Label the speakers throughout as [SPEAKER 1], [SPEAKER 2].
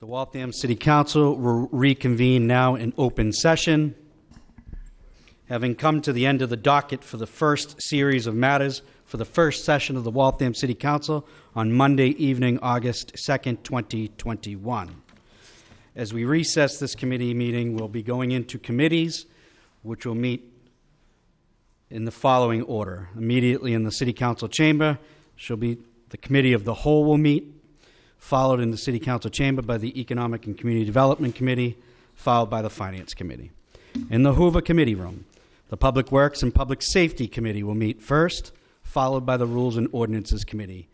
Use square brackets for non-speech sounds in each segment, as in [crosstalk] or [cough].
[SPEAKER 1] The Waltham City Council will reconvene now in open session. Having come to the end of the docket for the first series of matters for the first session of the Waltham City Council on Monday evening, August 2nd, 2021. As we recess this committee meeting, we'll be going into committees, which will meet in the following order. Immediately in the City Council chamber shall be the Committee of the Whole will meet, followed in the City Council chamber by the Economic and Community Development Committee, followed by the Finance Committee. In the Hoover Committee Room, the Public Works and Public Safety Committee will meet first, followed by the Rules and Ordinances Committee.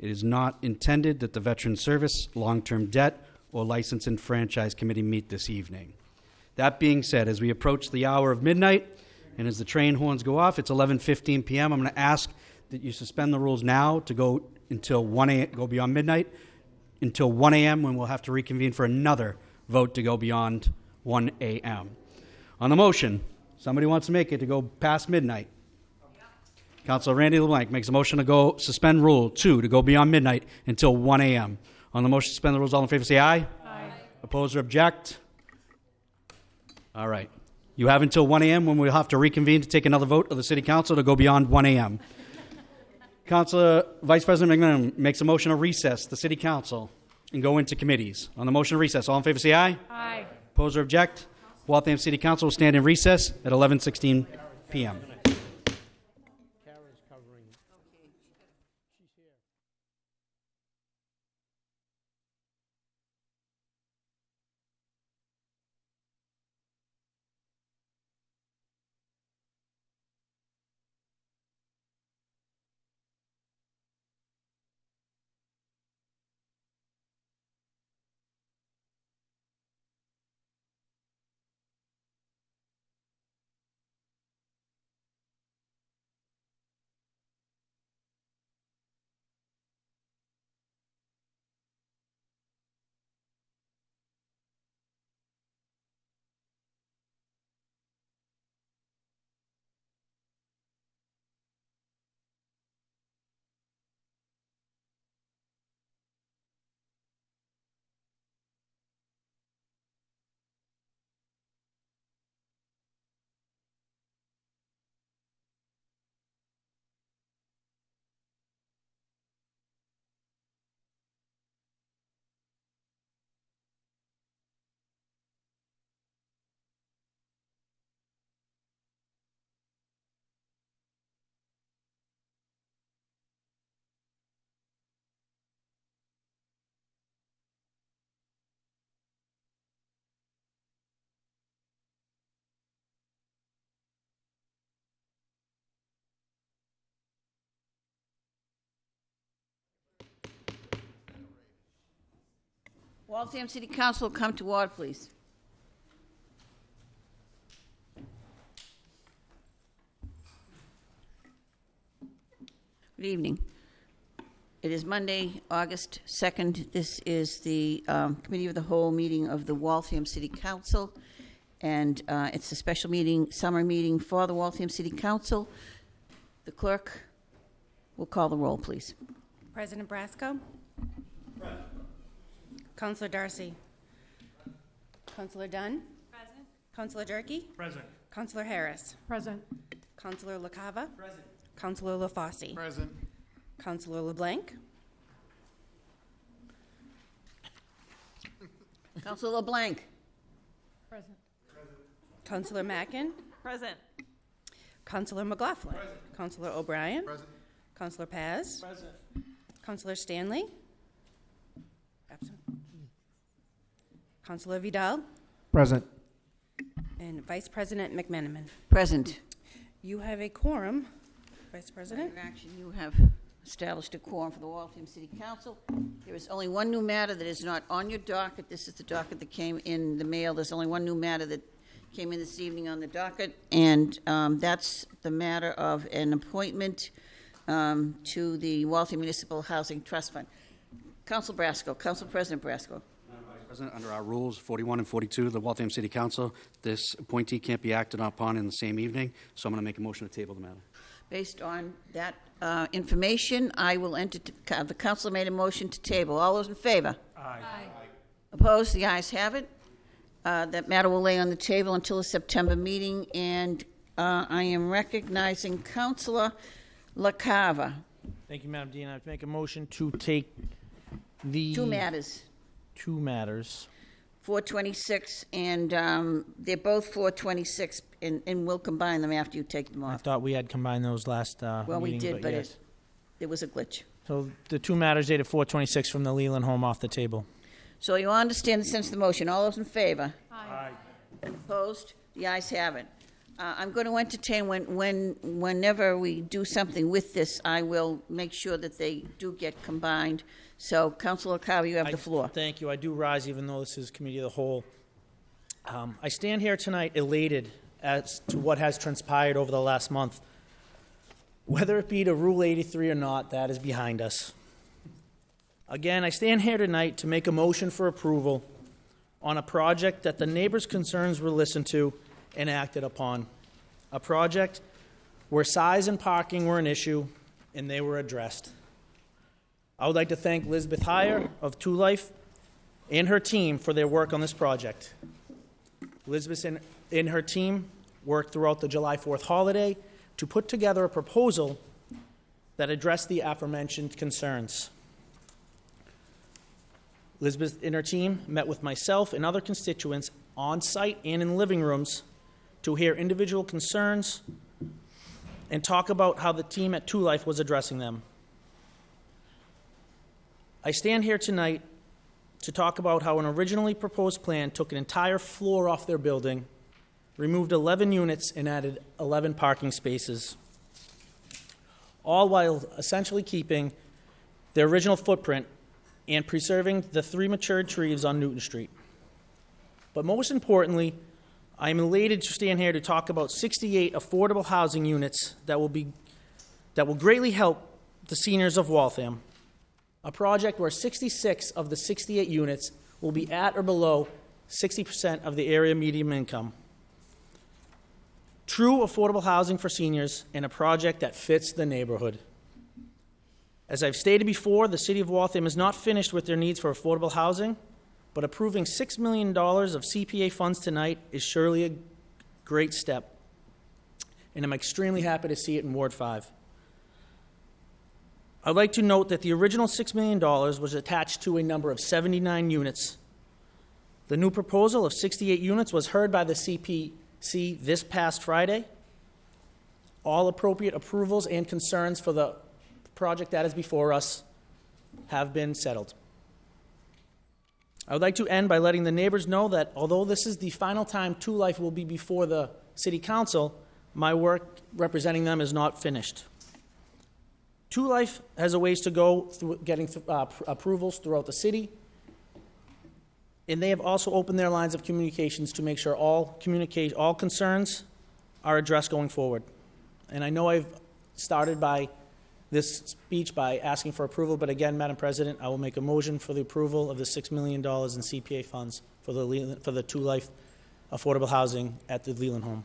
[SPEAKER 1] It is not intended that the Veteran Service, Long-Term Debt, or License and Franchise Committee meet this evening. That being said, as we approach the hour of midnight, and as the train horns go off, it's 11:15 p.m. I'm going to ask that you suspend the rules now to go until 1 a.m. go beyond midnight until 1 a.m. when we'll have to reconvene for another vote to go beyond 1 a.m. On the motion, somebody wants to make it to go past midnight. Councilor Randy LeBlanc makes a motion to go suspend rule two to go beyond midnight until 1 a.m. On the motion to suspend the rules, all in favor say aye. Aye. Oppose or object? All right. You have until 1 a.m. when we'll have to reconvene to take another vote of the City Council to go beyond 1 a.m. Councilor Vice President McMenamin makes a motion to recess the City Council and go into committees. On the motion to recess, all in favor say aye.
[SPEAKER 2] Aye.
[SPEAKER 1] Oppose or object? Waltham City Council will stand in recess at 11:16 p.m.
[SPEAKER 2] Waltham City Council, come to order, please. Good evening. It is Monday, August 2nd. This is the um, Committee of the Whole meeting of the Waltham City Council, and uh, it's a special meeting, summer meeting for the Waltham City Council. The clerk will call the roll, please.
[SPEAKER 3] President Brasco? Counselor Darcy? Counselor Dunn? Present. Counselor Durkee?
[SPEAKER 4] Present.
[SPEAKER 3] Counselor Harris?
[SPEAKER 5] Present.
[SPEAKER 3] Counselor LaCava? Present. Counselor LaFosse?
[SPEAKER 4] Present.
[SPEAKER 3] Counselor LeBlanc?
[SPEAKER 2] Councilor LeBlanc.
[SPEAKER 5] Present.
[SPEAKER 3] Counselor Mackin?
[SPEAKER 5] Present.
[SPEAKER 3] Counselor McLaughlin? Counselor O'Brien?
[SPEAKER 4] Present.
[SPEAKER 3] Counselor Paz?
[SPEAKER 4] Present.
[SPEAKER 3] Counselor Stanley? Counselor Vidal?
[SPEAKER 4] Present.
[SPEAKER 3] And Vice President McMenamin.
[SPEAKER 2] Present.
[SPEAKER 3] You have a quorum, Vice President.
[SPEAKER 2] Your action, you have established a quorum for the Waltham City Council. There is only one new matter that is not on your docket. This is the docket that came in the mail. There's only one new matter that came in this evening on the docket, and um, that's the matter of an appointment um, to the Waltham Municipal Housing Trust Fund. Council Brasco, Council President Brasco.
[SPEAKER 1] President, under our rules 41 and 42 of the Waltham City Council, this appointee can't be acted upon in the same evening, so I'm going to make a motion to table the matter.
[SPEAKER 2] Based on that uh, information, I will enter, the council made a motion to table. All those in favor?
[SPEAKER 4] Aye.
[SPEAKER 2] Opposed? The ayes have it. Uh, That matter will lay on the table until the September meeting, and uh, I am recognizing Counselor LaCava.
[SPEAKER 4] Thank you, Madam Dean. I'd make a motion to take the
[SPEAKER 2] Two matters,
[SPEAKER 4] two matters.
[SPEAKER 2] 426, and um, they're both 426, and and we'll combine them after you take them off.
[SPEAKER 4] I
[SPEAKER 2] off.
[SPEAKER 4] thought we had combined those last uh,
[SPEAKER 2] Well, we
[SPEAKER 4] meeting,
[SPEAKER 2] did, but
[SPEAKER 4] yes.
[SPEAKER 2] it, there was a glitch.
[SPEAKER 4] So the two matters dated 426 from the Leland home off the table.
[SPEAKER 2] So you understand the sense of the motion. All those in favor? Aye. Opposed? The ayes have it. Uh, I'm going to entertain, when, when, whenever we do something with this, I will make sure that they do get combined. So, Councilor Carver, you have the floor.
[SPEAKER 4] Thank you. I do rise, even though this is committee of the whole. Um, I stand here tonight elated as to what has transpired over the last month. Whether it be to Rule 83 or not, that is behind us. Again, I stand here tonight to make a motion for approval on a project that the neighbors' concerns were listened to and acted upon. A project where size and parking were an issue, and they were addressed. I would like to thank Lisbeth Heyer of Two Life and her team for their work on this project. Lisbeth and, and her team worked throughout the July 4th holiday to put together a proposal that addressed the aforementioned concerns. Lisbeth and her team met with myself and other constituents on site and in living rooms to hear individual concerns and talk about how the team at Two Life was addressing them. I stand here tonight to talk about how an originally proposed plan took an entire floor off their building, removed 11 units, and added 11 parking spaces, all while essentially keeping their original footprint and preserving the three matured trees on Newton Street. But most importantly, I am elated to stand here to talk about 68 affordable housing units that will be that will greatly help the seniors of Waltham a project where 66 of the 68 units will be at or below 60% of the area median income. True affordable housing for seniors and a project that fits the neighborhood. As I've stated before, the City of Waltham is not finished with their needs for affordable housing, but approving $6 million of CPA funds tonight is surely a great step. And I'm extremely happy to see it in Ward 5. I'd like to note that the original $6 million was attached to a number of 79 units. The new proposal of 68 units was heard by the CPC this past Friday. All appropriate approvals and concerns for the project that is before us have been settled. I would like to end by letting the neighbors know that although this is the final time Two Life will be before the City Council, my work representing them is not finished. Two Life has a ways to go through getting uh, approvals throughout the city. And they have also opened their lines of communications to make sure all all concerns are addressed going forward. And I know I've started by this speech by asking for approval, but again, Madam President, I will make a motion for the approval of the $6 million in CPA funds for the, Leland- for the Two Life affordable housing at the Leland home.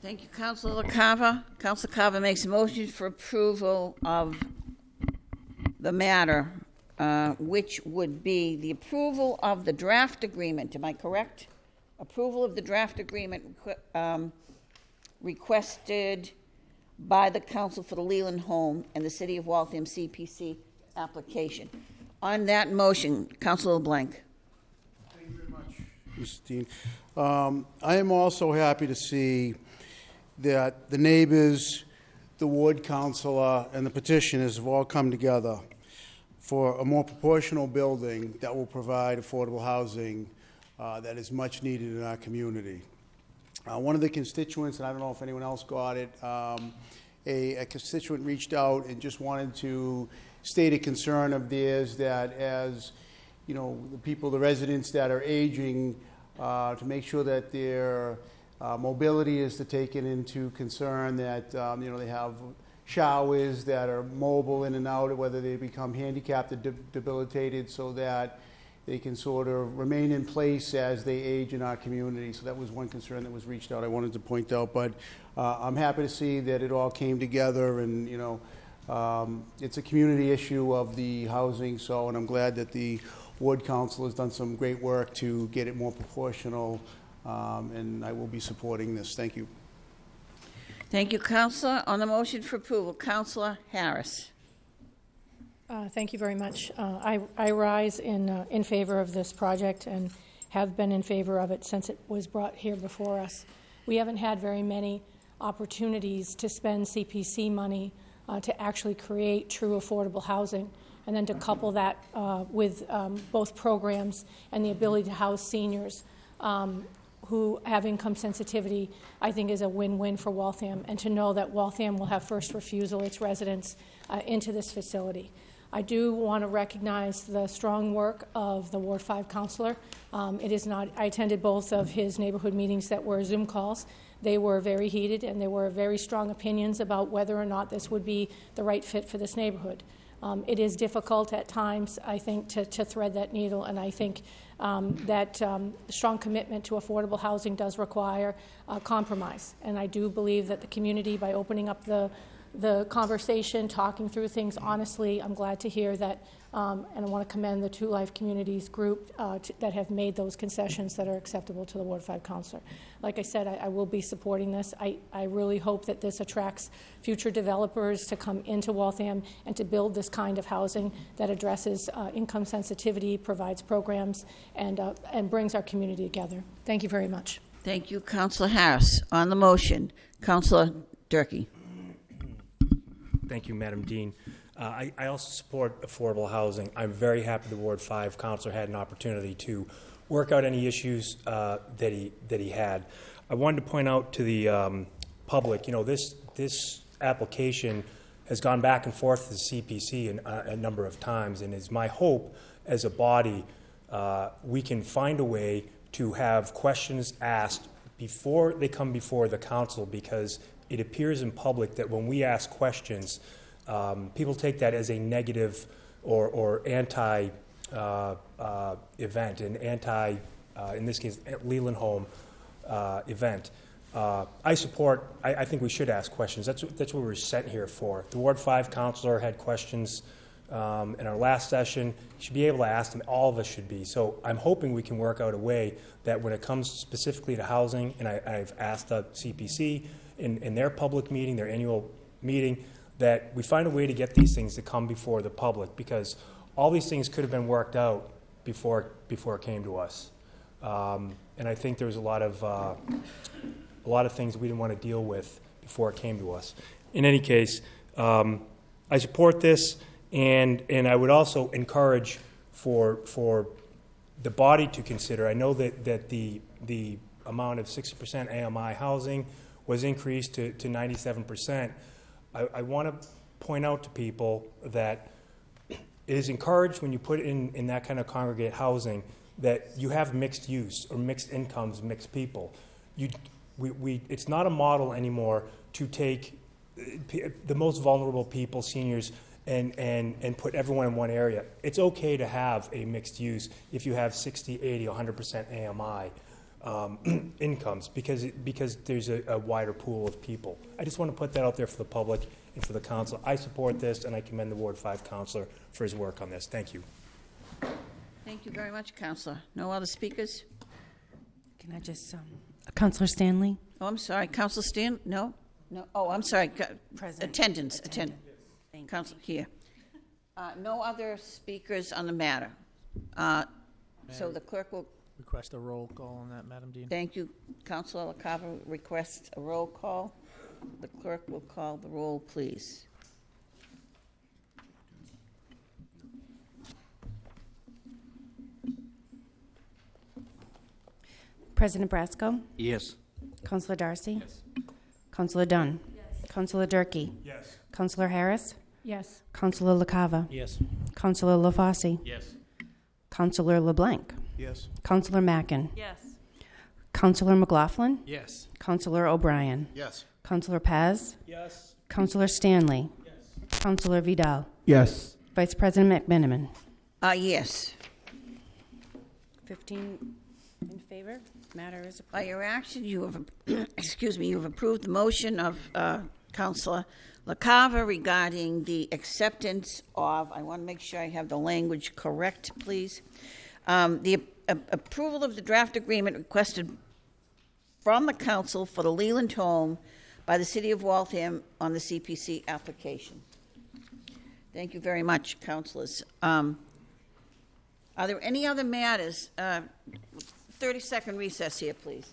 [SPEAKER 2] Thank you, Councilor LaCava. Councilor Carver makes a motion for approval of the matter, uh, which would be the approval of the draft agreement. Am I correct? Approval of the draft agreement um, requested by the Council for the Leland Home and the City of Waltham CPC application. On that motion, Councilor LeBlanc.
[SPEAKER 5] Mr. Dean. Um, I am also happy to see that the neighbors, the ward councilor, and the petitioners have all come together for a more proportional building that will provide affordable housing uh, that is much needed in our community. Uh, One of the constituents, and I don't know if anyone else got it, um, a a constituent reached out and just wanted to state a concern of theirs that as, you know, the people, the residents that are aging, uh, to make sure that their uh, mobility is to take it into concern, that, um, you know, they have showers that are mobile in and out, whether they become handicapped or de- debilitated, so that they can sort of remain in place as they age in our community. So that was one concern that was reached out, I wanted to point out. But uh, I'm happy to see that it all came together and, you know, um, it's a community issue of the housing, so, and I'm glad that the ward council has done some great work to get it more proportional, um, and I will be supporting this. Thank you.
[SPEAKER 2] Thank you, Counselor. On the motion for approval, Councillor Harris.
[SPEAKER 6] Uh, Thank you very much. Uh, I I rise in, uh, in favor of this project and have been in favor of it since it was brought here before us. We haven't had very many opportunities to spend CPC money uh, to actually create true affordable housing, and then to couple that uh, with um, both programs and the ability to house seniors um, who have income sensitivity, I think is a win-win for Waltham, and to know that Waltham will have first refusal, its residents, uh, into this facility. I do want to recognize the strong work of the Ward 5 counselor. Um, It is not, I attended both of his neighborhood meetings that were Zoom calls. They were very heated, and there were very strong opinions about whether or not this would be the right fit for this neighborhood. Um, It is difficult at times, I think, to to thread that needle, and I think um, that um, strong commitment to affordable housing does require compromise. And I do believe that the community, by opening up the the conversation, talking through things honestly. I'm glad to hear that, um, and I want to commend the Two Life Communities group uh, that have made those concessions that are acceptable to the Ward 5 counselor. Like I said, I, I will be supporting this. I, I really hope that this attracts future developers to come into Waltham and to build this kind of housing that addresses uh, income sensitivity, provides programs, and, uh, and brings our community together. Thank you very much.
[SPEAKER 2] Thank you, Counselor Harris. On the motion, Counselor Durkee.
[SPEAKER 7] Thank you, Madam Dean. Uh, I I also support affordable housing. I'm very happy the Ward 5 counselor had an opportunity to work out any issues uh, that he, that he had. I wanted to point out to the um, public, you know, this, this application has gone back and forth to the CPC an- uh, a number of times, and it's my hope as a body, uh, we can find a way to have questions asked before they come before the council, because it appears in public that when we ask questions, um, people take that as a negative or, or anti uh, uh, event, an anti, uh, in this case, Leland Home uh, event. Uh, I support, I, I think we should ask questions. That's, that's what we're sent here for. The Ward 5 counselor had questions um, in our last session. You should be able to ask them. All of us should be. So I'm hoping we can work out a way that when it comes specifically to housing, and I, I've asked the CPC in, in their public meeting, their annual meeting, that we find a way to get these things to come before the public because all these things could have been worked out before, before it came to us. Um, and I think there was a lot of, uh, a lot of things we didn't want to deal with before it came to us. In any case, um, I support this, and, and I would also encourage for, for the body to consider. I know that, that the, the amount of 60% AMI housing was increased to, to 97%. I, I want to point out to people that it is encouraged when you put in, in that kind of congregate housing that you have mixed use or mixed incomes, mixed people. You, we, we, it's not a model anymore to take uh, the most vulnerable people, seniors, and, and, and put everyone in one area. It's okay to have a mixed use if you have 60, 80, 100% AMI um, [clears throat] incomes because, because there's a, a wider pool of people. I just want to put that out there for the public and for the council. I support this, and I commend the Ward 5 counselor for his work on this. Thank you.
[SPEAKER 2] Thank you very much, Counselor. No other speakers?
[SPEAKER 3] Can I just, um, Counselor Stanley?
[SPEAKER 2] Oh, I'm sorry, Counselor Stan, no? No, oh, I'm sorry, co-
[SPEAKER 3] Present.
[SPEAKER 2] attendance, attend,
[SPEAKER 3] Thank you.
[SPEAKER 2] Here. Uh, No other speakers on the matter. Uh, So the clerk will,
[SPEAKER 4] Request a roll call on that, Madam Dean.
[SPEAKER 2] thank you, Counselor LaCava requests a roll call. The clerk will call the roll, please.
[SPEAKER 3] President Brasco?
[SPEAKER 1] Yes.
[SPEAKER 3] Counselor Darcy? Yes. Counselor Dunn? Yes. Counselor Durkee?
[SPEAKER 7] Yes.
[SPEAKER 3] Counselor Harris?
[SPEAKER 6] Yes.
[SPEAKER 3] Counselor LaCava?
[SPEAKER 4] Yes.
[SPEAKER 3] Counselor LaFosse?
[SPEAKER 1] Yes.
[SPEAKER 3] Counselor LeBlanc?
[SPEAKER 5] Yes.
[SPEAKER 3] Counselor Mackin?
[SPEAKER 6] Yes.
[SPEAKER 3] Counselor McLaughlin?
[SPEAKER 4] Yes.
[SPEAKER 3] Counselor O'Brien?
[SPEAKER 5] Yes.
[SPEAKER 3] Counselor Paz?
[SPEAKER 4] Yes.
[SPEAKER 3] Counselor Stanley? Yes. Counselor Vidal?
[SPEAKER 5] Yes.
[SPEAKER 3] Vice President McMenamin?
[SPEAKER 2] Uh, yes.
[SPEAKER 3] 15 in favor. Matter is approved.
[SPEAKER 2] By your action, you have, [clears throat] excuse me, you have approved the motion of uh, Counselor LaCava regarding the acceptance of, I want to make sure I have the language correct, please. Um, The approval of the draft agreement requested from the council for the Leland home by the city of Waltham on the CPC application. Thank you very much, councilors. Um, Are there any other matters? Uh, 30-second recess here, please.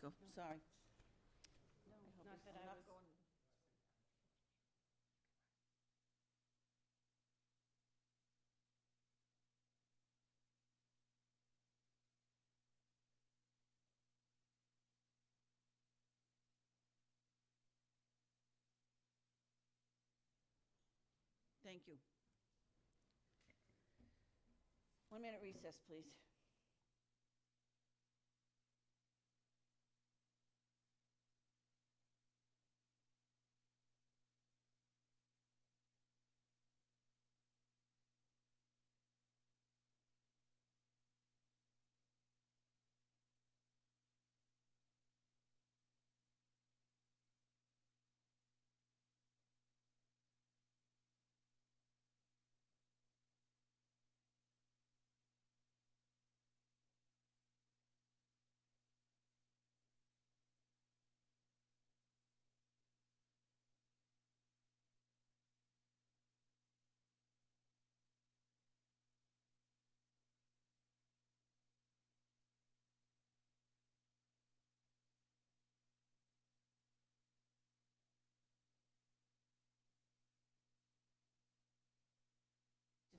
[SPEAKER 2] Council Brasco? Sorry. Thank you. One minute recess, please.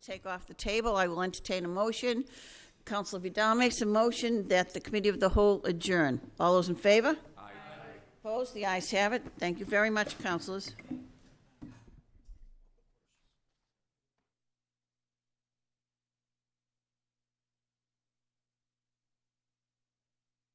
[SPEAKER 2] Take off the table, I will entertain a motion. Councilor Vidal makes a motion that the committee of the whole adjourn. All those in favor? Aye. Opposed? The ayes have it. Thank you very much, councilors.